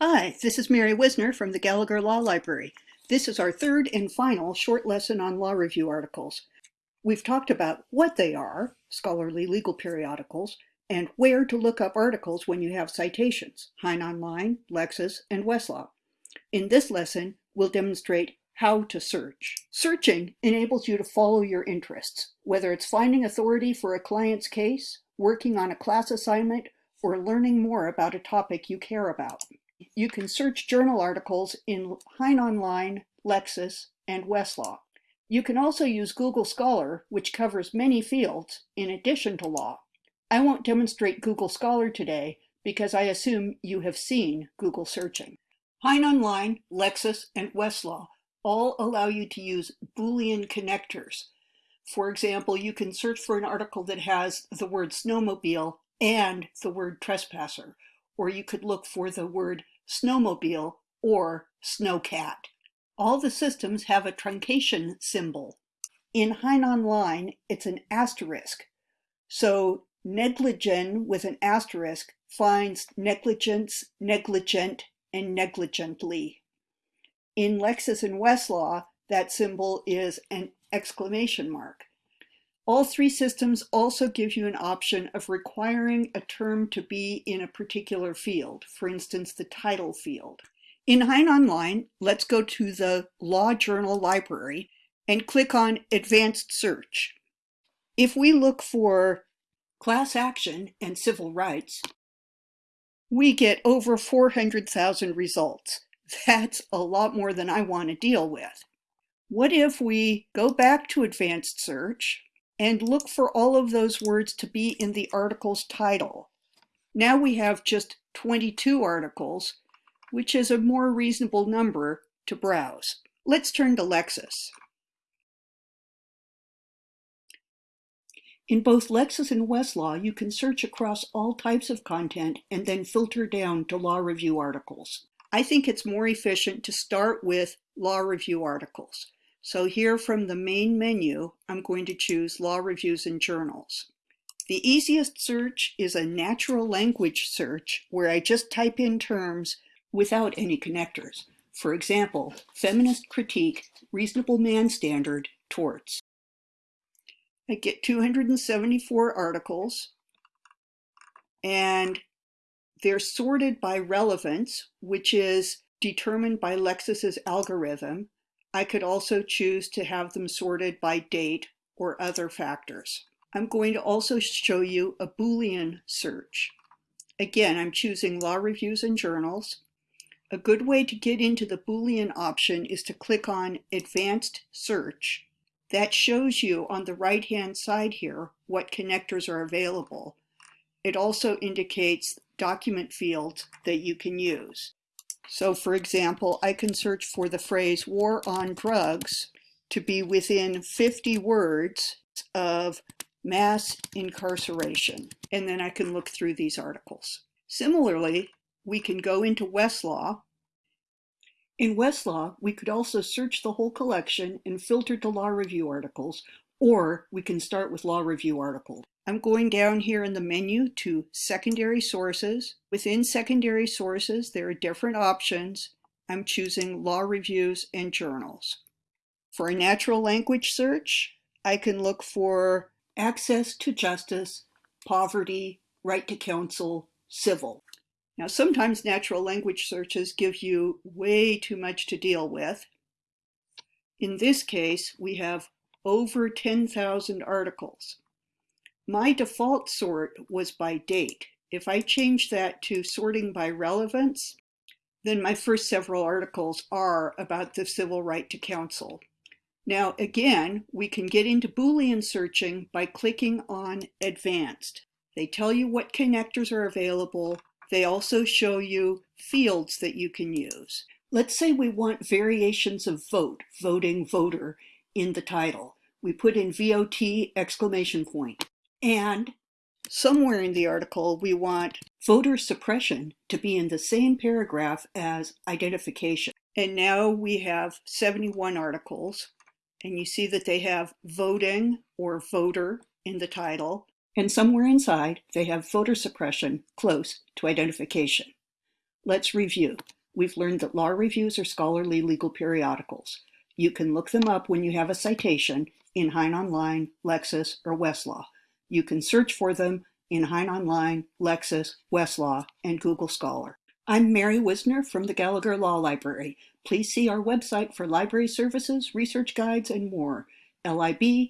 Hi, this is Mary Whisner from the Gallagher Law Library. This is our third and final short lesson on law review articles. We've talked about what they are, scholarly legal periodicals, and where to look up articles when you have citations, Hein Online, Lexis, and Westlaw. In this lesson, we'll demonstrate how to search. Searching enables you to follow your interests, whether it's finding authority for a client's case, working on a class assignment, or learning more about a topic you care about. You can search journal articles in Hein Online, Lexis, and Westlaw. You can also use Google Scholar, which covers many fields, in addition to law. I won't demonstrate Google Scholar today because I assume you have seen Google searching. Hein Online, Lexis, and Westlaw all allow you to use Boolean connectors. For example, you can search for an article that has the word snowmobile and the word trespasser, or you could look for the word snowmobile or snowcat. All the systems have a truncation symbol. In Hein Online, it's an asterisk. So negligen with an asterisk finds negligence, negligent, and negligently. In Lexis and Westlaw, that symbol is an exclamation mark. All three systems also give you an option of requiring a term to be in a particular field, for instance, the title field. In Hein Online, let's go to the Law Journal Library and click on Advanced Search. If we look for class action and civil rights, we get over 400,000 results. That's a lot more than I want to deal with. What if we go back to Advanced Search and look for all of those words to be in the article's title. Now we have just 22 articles, which is a more reasonable number to browse. Let's turn to Lexis. In both Lexis and Westlaw, you can search across all types of content and then filter down to law review articles. I think it's more efficient to start with law review articles. So here from the main menu, I'm going to choose Law Reviews and Journals. The easiest search is a natural language search where I just type in terms without any connectors. For example, feminist critique, reasonable man standard, torts. I get 274 articles and they're sorted by relevance, which is determined by Lexis's algorithm. I could also choose to have them sorted by date or other factors. I'm going to also show you a Boolean search. Again, I'm choosing law reviews and journals. A good way to get into the Boolean option is to click on Advanced Search. That shows you on the right-hand side here what connectors are available. It also indicates document fields that you can use. So for example, I can search for the phrase war on drugs to be within 50 words of mass incarceration. And then I can look through these articles. Similarly, we can go into Westlaw. In Westlaw, we could also search the whole collection and filter to law review articles, or we can start with law review articles. I'm going down here in the menu to secondary sources. Within secondary sources, there are different options. I'm choosing law reviews and journals. For a natural language search, I can look for access to justice, poverty, right to counsel, civil. Now, sometimes natural language searches give you way too much to deal with. In this case, we have over 10,000 articles. My default sort was by date. If I change that to sorting by relevance, then my first several articles are about the civil right to counsel. Now again, we can get into Boolean searching by clicking on Advanced. They tell you what connectors are available. They also show you fields that you can use. Let's say we want variations of vote, voting, voter, in the title. We put in VOT exclamation point. And somewhere in the article, we want voter suppression to be in the same paragraph as identification. And now we have 71 articles, and you see that they have voting or voter in the title, and somewhere inside they have voter suppression close to identification. Let's review. We've learned that law reviews are scholarly legal periodicals. You can look them up when you have a citation in Hein Online, Lexis, or Westlaw. You can search for them in Hein Online, Lexis, Westlaw, and Google Scholar. I'm Mary Whisner from the Gallagher Law Library. Please see our website for library services, research guides, and more, lib.law.uw.edu.